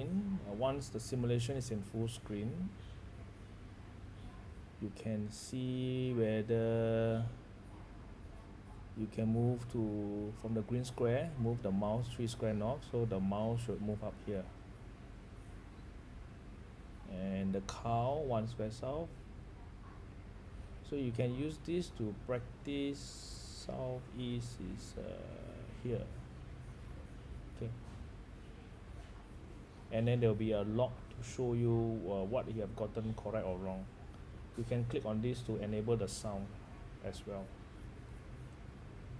Uh, once the simulation is in full screen, you can see whether you can move to from the green square move the mouse three square knob so the mouse should move up here. And the cow one square south. So you can use this to practice southeast is uh, here. Okay and then there will be a log to show you uh, what you have gotten correct or wrong. You can click on this to enable the sound as well